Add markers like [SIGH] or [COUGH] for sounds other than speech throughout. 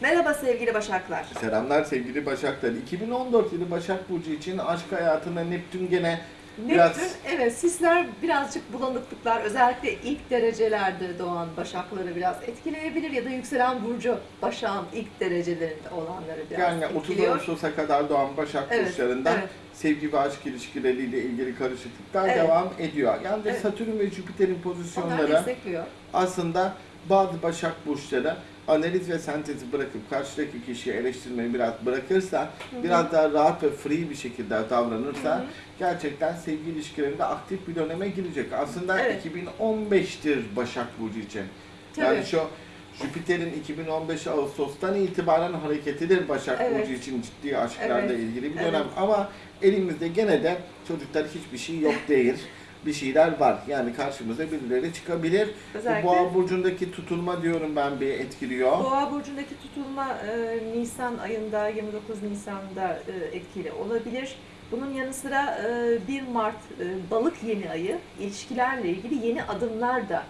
Merhaba sevgili Başaklar. Selamlar sevgili Başaklar. 2014 yılı Başak Burcu için aşk hayatında Neptün gene biraz Neptün, evet sisler birazcık bulanıklıklar özellikle ilk derecelerde doğan Başakları biraz etkileyebilir ya da yükselen burcu Başak'ın ilk derecelerinde olanları biraz yani 30 etkiliyor. Ağustos'a kadar doğan Başak Evet, burçlarında evet. sevgi ve aşk ilişkileriyle ilgili karışıklıklar Evet. devam ediyor. Yani Evet. Satürn ve Jüpiter'in Onlar pozisyonları aslında bazı Başak burçları analiz ve sentezi bırakıp karşıdaki kişiyi eleştirmeyi biraz bırakırsa, biraz daha rahat ve free bir şekilde davranırsa Hı hı. gerçekten sevgi ilişkilerinde aktif bir döneme girecek. Aslında Evet. 2015'tir Başak Burcu için. Yani Tabii. şu Jüpiter'in 2015 Ağustos'tan itibaren hareketidir Başak Evet. Burcu için ciddi aşklarla Evet. ilgili bir Evet. dönem. Ama elimizde gene de çocuklar hiçbir şey yok değil. [LAUGHS] bir şeyler var. Yani karşımıza birileri çıkabilir. Özellikle- Bu boğa burcundaki tutulma diyorum ben bir etkiliyor. Boğa burcundaki tutulma e, Nisan ayında 29 Nisan'da e, etkili olabilir. Bunun yanı sıra e, 1 Mart e, balık yeni ayı ilişkilerle ilgili yeni adımlar da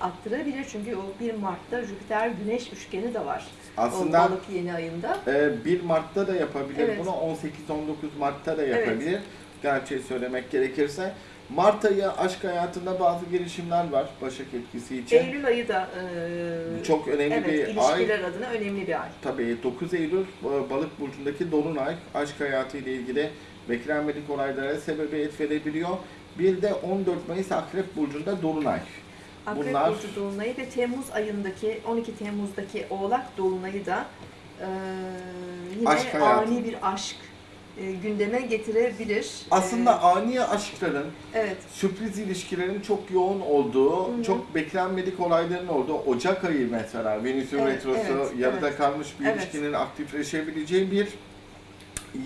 attırabilir. Çünkü o 1 Mart'ta Jüpiter Güneş üçgeni de var. Aslında o balık yeni ayında. e, 1 Mart'ta da yapabilir Evet. bunu, 18-19 Mart'ta da Evet. yapabilir. Gerçeği söylemek gerekirse. Mart ayı aşk hayatında bazı gelişimler var Başak etkisi için. Eylül ayı da e, Çok önemli evet, bir ilişkiler ay. adına önemli bir ay. Tabii 9 Eylül e, Balık burcundaki dolunay aşk hayatı ile ilgili beklenmedik olaylara sebebiyet verebiliyor. Bir de 14 Mayıs Akrep burcunda dolunay. Akrep Bunlar- Burcu Dolunay'ı ve Temmuz ayındaki 12 Temmuz'daki Oğlak Dolunay'ı da e, yine Aşk hayatı. ani bir aşk e, gündeme getirebilir. Aslında E, ani aşkların, evet, sürpriz ilişkilerin çok yoğun olduğu, Hı hı. çok beklenmedik olayların olduğu Ocak ayı mesela Venüs'ün Evet, retrosu evet, yarıda evet. kalmış bir Evet. ilişkinin aktifleşebileceği bir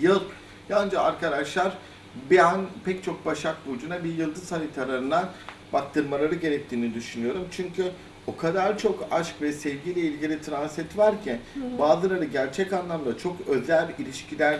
yıl. Yancı arkadaşlar bir an pek çok Başak Burcu'na bir yıldız haritalarına baktırmaları gerektiğini düşünüyorum. Çünkü o kadar çok aşk ve sevgiyle ilgili transit var ki bazıları gerçek anlamda çok özel ilişkiler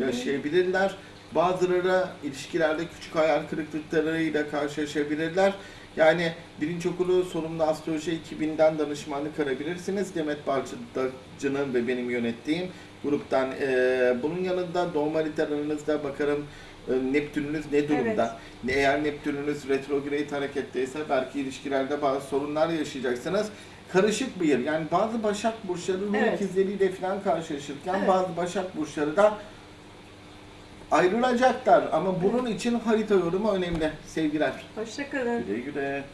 yaşayabilirler. Bazıları ilişkilerde küçük hayal kırıklıklarıyla karşılaşabilirler. Yani birinci okulu sorumlu astroloji ekibinden danışmanlık arayabilirsiniz. Demet Balcı'nın ve benim yönettiğim gruptan. Ee, bunun yanında doğum haritalarınızda bakarım Neptününüz ne durumda? Eğer Neptününüz retrograde hareketteyse belki ilişkilerde bazı sorunlar yaşayacaksınız. Karışık bir yer. Yani bazı Başak Burçları ruh Evet. ikizleriyle falan karşılaşırken Evet. bazı Başak Burçları da ayrılacaklar. Ama bunun için harita yorumu önemli. Sevgiler. Hoşçakalın. Güle güle.